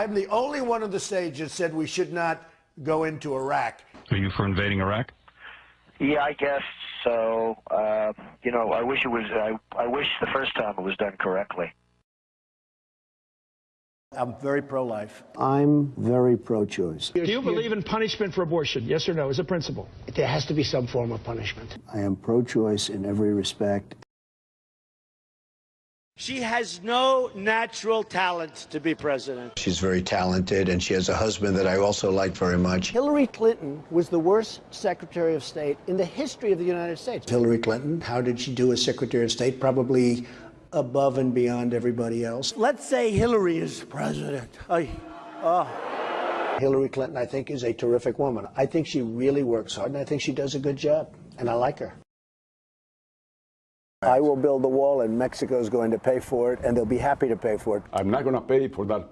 I'm the only one on the stage that said we should not go into Iraq. Are you for invading Iraq? Yeah, I guess so. Uh, you know, I wish it was. I, I wish the first time it was done correctly. I'm very pro-life. I'm very pro-choice. Do you believe in punishment for abortion? Yes or no, as a principle? There has to be some form of punishment. I am pro-choice in every respect. She has no natural talent to be president. She's very talented, and she has a husband that I also like very much. Hillary Clinton was the worst Secretary of State in the history of the United States. Hillary Clinton, how did she do as Secretary of State? Probably above and beyond everybody else. Let's say Hillary is president. I, oh. Ah. Hillary Clinton, I think, is a terrific woman. I think she really works hard, and I think she does a good job, and I like her. I will build the wall, and Mexico is going to pay for it, and they'll be happy to pay for it. I'm not going to pay for that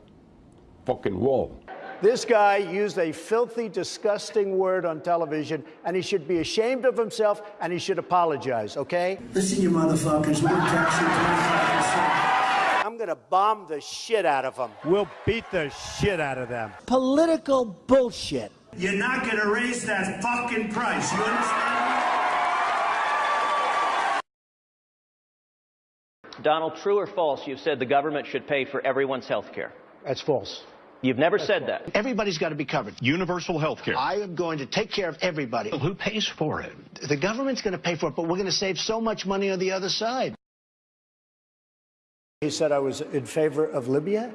fucking wall. This guy used a filthy, disgusting word on television, and he should be ashamed of himself, and he should apologize, okay? Listen, you motherfuckers, we're taxing 25%. I'm going to bomb the shit out of them. We'll beat the shit out of them. Political bullshit. You're not going to raise that fucking price. You understand? Donald, true or false, you've said the government should pay for everyone's health care. That's false. You've never That's said false. that. Everybody's got to be covered. Universal health care. I am going to take care of everybody. Who pays for it? The government's going to pay for it, but we're going to save so much money on the other side. He said I was in favor of Libya.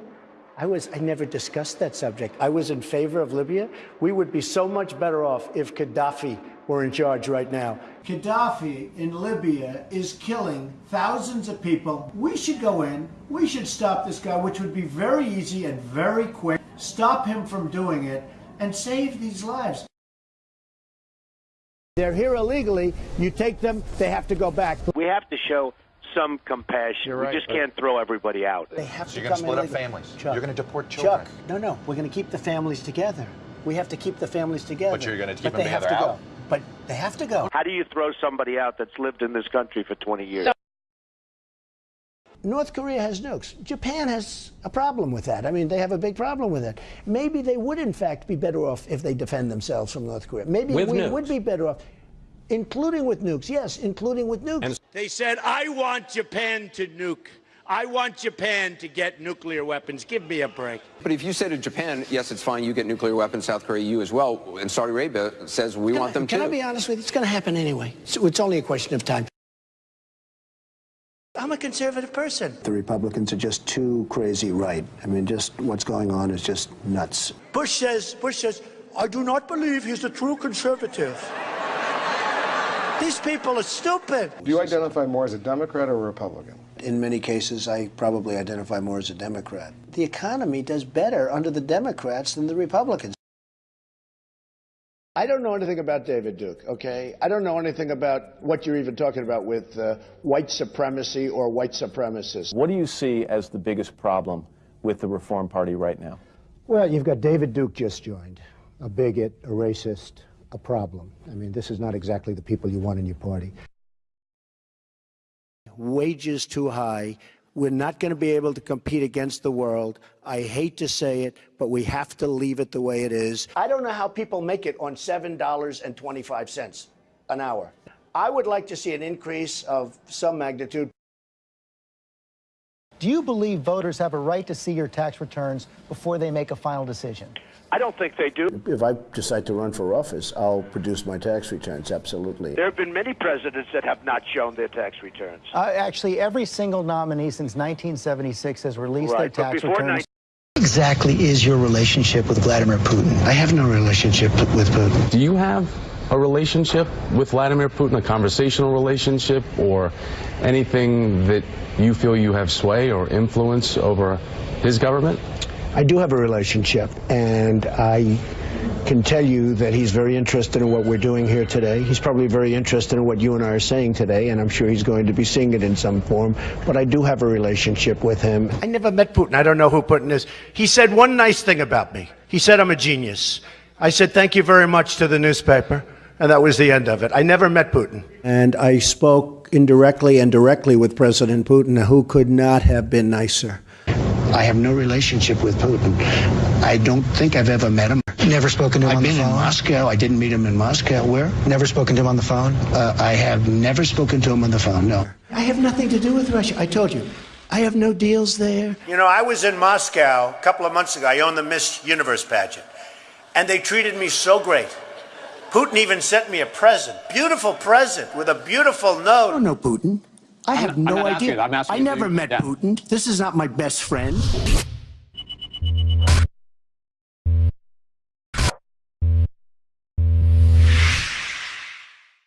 I was I never discussed that subject. I was in favor of Libya. We would be so much better off if Gaddafi were in charge right now. Gaddafi in Libya is killing thousands of people. We should go in. We should stop this guy, which would be very easy and very quick. Stop him from doing it and save these lives. They're here illegally. You take them, they have to go back. We have to show some compassion. Right, we just can't throw everybody out. They have So to you're gonna come split up illegally. families. Chuck, You're gonna deport children. Chuck, no, no. We're going to keep the families together. We have to keep the families together. But you're gonna keep But them they have together to out. go. But they have to go. How do you throw somebody out that's lived in this country for 20 years? North Korea has nukes. Japan has a problem with that. I mean, they have a big problem with it. Maybe they would, in fact, be better off if they defend themselves from North Korea. Maybe With we nukes. would be better off, including with nukes. Yes, including with nukes. They said, I want Japan to nuke. I want Japan to get nuclear weapons. Give me a break. But if you say to Japan, yes, it's fine, you get nuclear weapons, South Korea, you as well, and Saudi Arabia says we Can want I- them Can too. I be honest with you? It's going to happen anyway. So it's only a question of time. I'm a conservative person. The Republicans are just too crazy right. I mean, just what's going on is just nuts. Bush says, Bush says, I do not believe he's a true conservative. These people are stupid. Do you identify more as a Democrat or a Republican? In many cases, I probably identify more as a Democrat. The economy does better under the Democrats than the Republicans. I don't know anything about David Duke, okay? I don't know anything about what you're even talking about with uh, white supremacy or white supremacists. What do you see as the biggest problem with the Reform Party right now? Well, you've got David Duke just joined, a bigot, a racist, a problem. I mean, this is not exactly the people you want in your party. Wages too high. We're not going to be able to compete against the world. I hate to say it, but we have to leave it the way it is. I don't know how people make it on $7.25 an hour. I would like to see an increase of some magnitude. Do you believe voters have a right to see your tax returns before they make a final decision? I don't think they do. If I decide to run for office, I'll produce my tax returns, absolutely. There have been many presidents that have not shown their tax returns. Uh, actually, every single nominee since 1976 has released Right, their tax before returns. Exactly is your relationship with Vladimir Putin? I have no relationship with Putin. Do you have a relationship with Vladimir Putin, a conversational relationship, or anything that you feel you have sway or influence over his government? I do have a relationship, and I can tell you that he's very interested in what we're doing here today. He's probably very interested in what you and I are saying today, and I'm sure he's going to be seeing it in some form. But I do have a relationship with him. I never met Putin. I don't know who Putin is. He said one nice thing about me. He said I'm a genius. I said thank you very much to the newspaper, and that was the end of it. I never met Putin. And I spoke indirectly and directly with President Putin, who could not have been nicer. I have no relationship with Putin. I don't think I've ever met him. Never spoken to him I've on been the in? Moscow. I didn't meet him in Moscow. Where? Never spoken to him on the phone? Uh, I have never spoken to him on the phone, no. I have nothing to do with Russia. I told you. I have no deals there. You know, I was in Moscow a couple of months ago. I owned the Miss Universe pageant. And they treated me so great. Putin even sent me a present. Beautiful present with a beautiful note. I don't know Putin. I have I'm no not idea. asking. I'm asking I never you? met Yeah. Putin. This is not my best friend.